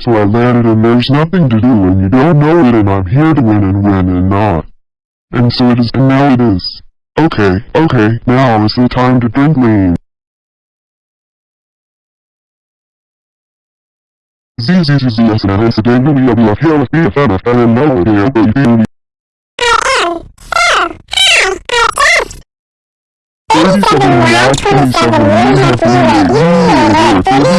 So I landed and there's nothing to do and you don't know it and I'm here to win and win and not. And so it is and now it is. Okay, okay, now is the time to drink lean.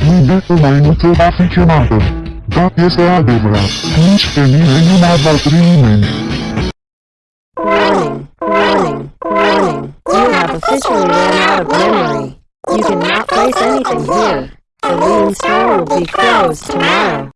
sakın şiştim dökün Müddet olayını telafi kenardır Bap yesa devra Hiç beni elim abartırıyım Warning, warning, warning. You have officially run out of memory. You cannot place anything here. The store will be closed tomorrow.